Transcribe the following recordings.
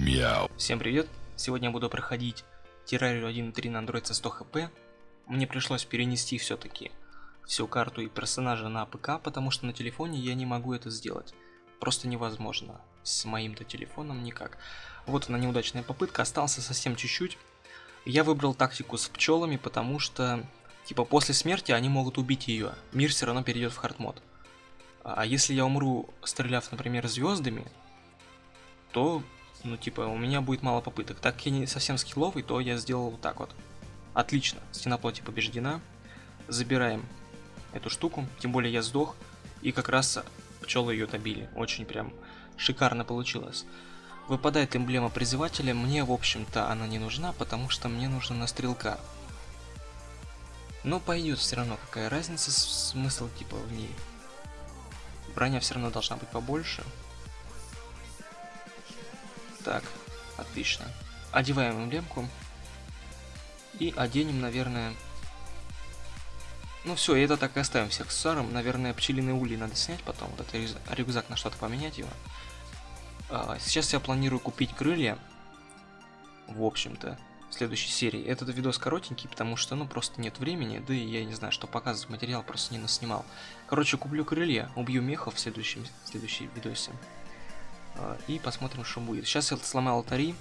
Мяу. Всем привет! Сегодня я буду проходить террарию 1.3 на Android со 100 хп. Мне пришлось перенести все-таки всю карту и персонажа на ПК, потому что на телефоне я не могу это сделать. Просто невозможно. С моим-то телефоном никак. Вот она неудачная попытка, остался совсем чуть-чуть. Я выбрал тактику с пчелами, потому что, типа, после смерти они могут убить ее. Мир все равно перейдет в хардмод. А если я умру, стреляв, например, звездами, то ну, типа, у меня будет мало попыток. Так как я не совсем скилловый, то я сделал вот так вот. Отлично, стена плоти побеждена. Забираем эту штуку, тем более я сдох, и как раз пчелы ее добили. Очень прям шикарно получилось. Выпадает эмблема призывателя, мне, в общем-то, она не нужна, потому что мне нужно на стрелка. Но пойдет все равно, какая разница, смысл типа в ней. Броня все равно должна быть побольше. Так, отлично. Одеваем эмблемку. И оденем, наверное... Ну все, это так и оставим всех с Саром. Наверное, пчелиные ульи надо снять потом. Вот этот рюкзак на что-то поменять его. А, сейчас я планирую купить крылья. В общем-то, в следующей серии. Этот видос коротенький, потому что, ну, просто нет времени. Да и я не знаю, что показывать. Материал просто не наснимал. Короче, куплю крылья, убью мехов в следующем, в следующей видосе. А, и посмотрим, что будет. Сейчас я сломал алтари,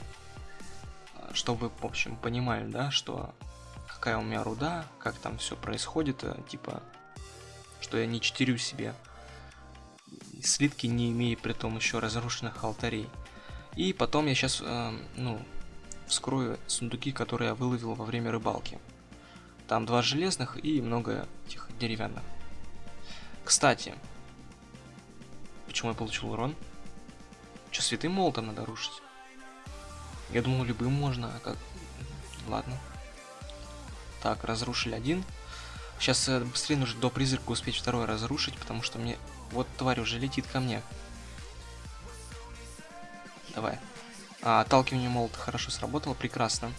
а, чтобы, в общем, понимали, да, что какая у меня руда, как там все происходит, э, типа, что я не читерю себе слитки, не имея при том еще разрушенных алтарей. И потом я сейчас, э, ну, вскрою сундуки, которые я выловил во время рыбалки. Там два железных и много этих деревянных. Кстати, почему я получил урон? Че, святым молотом надо рушить? Я думал, любым можно, а как... Ладно. Так, разрушили один. Сейчас э, быстрее нужно до призрака успеть второй разрушить, потому что мне... Вот тварь уже летит ко мне. Давай. А, отталкивание молота хорошо сработало, прекрасно.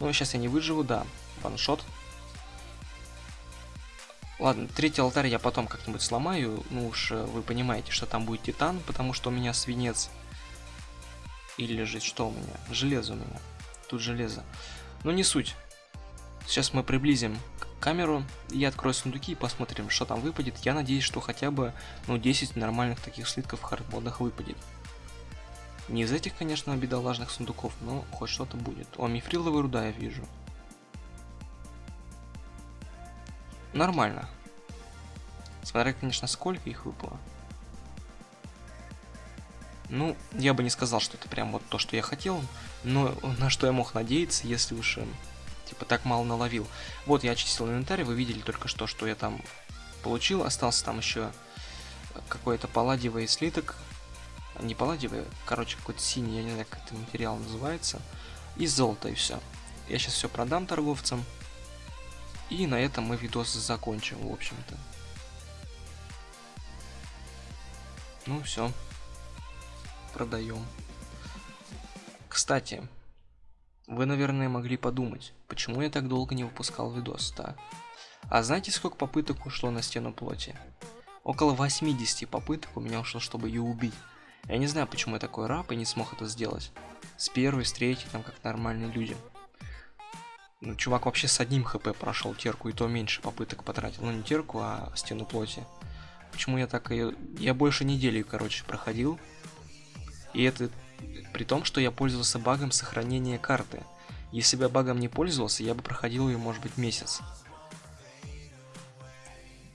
Ну, сейчас я не выживу, да. Ваншот. Ладно, третий алтарь я потом как-нибудь сломаю. Ну уж э, вы понимаете, что там будет титан, потому что у меня свинец. Или лежит, что у меня? Железо у меня. Тут железо. Но не суть. Сейчас мы приблизим камеру, я открою сундуки и посмотрим, что там выпадет. Я надеюсь, что хотя бы ну, 10 нормальных таких слитков в хардмодах выпадет. Не из этих, конечно, бедолажных сундуков, но хоть что-то будет. О, мифриловая руда я вижу. Нормально. Смотря, конечно, сколько их выпало. Ну, я бы не сказал, что это прям вот то, что я хотел, но на что я мог надеяться, если уж типа так мало наловил. Вот я очистил инвентарь, вы видели только что, что я там получил. Остался там еще какой-то палладиевый слиток. Не палладиевый, короче, какой-то синий, я не знаю, как это материал называется. И золото, и все. Я сейчас все продам торговцам. И на этом мы видос закончим, в общем-то. Ну все. Продаем. Кстати, вы, наверное, могли подумать, почему я так долго не выпускал видос, да? А знаете, сколько попыток ушло на стену плоти? Около 80 попыток у меня ушло, чтобы ее убить. Я не знаю, почему я такой раб и не смог это сделать. С первой, с третьей, там как нормальные люди. Ну, чувак вообще с одним хп прошел терку, и то меньше попыток потратил. Ну, не терку, а стену плоти. Почему я так ее... Я больше недели, короче, проходил. И это при том, что я пользовался багом сохранения карты. Если бы я багом не пользовался, я бы проходил ее, может быть, месяц.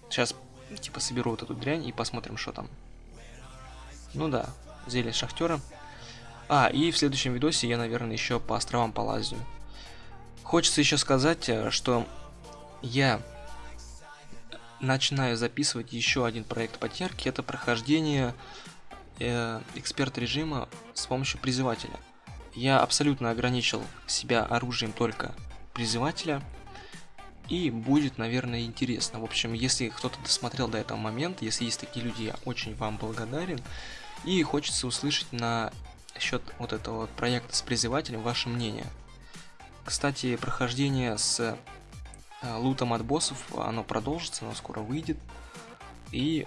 Сейчас, типа, соберу вот эту дрянь и посмотрим, что там. Ну да, зелье шахтера. А, и в следующем видосе я, наверное, еще по островам полазю. Хочется еще сказать, э, что я начинаю записывать еще один проект потерки. Это прохождение э, эксперт режима с помощью призывателя. Я абсолютно ограничил себя оружием только призывателя. И будет, наверное, интересно. В общем, если кто-то досмотрел до этого момента, если есть такие люди, я очень вам благодарен. И хочется услышать на счет вот этого проекта с призывателем ваше мнение. Кстати, прохождение с э, лутом от боссов, оно продолжится, оно скоро выйдет. И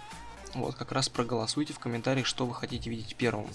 вот как раз проголосуйте в комментариях, что вы хотите видеть первым.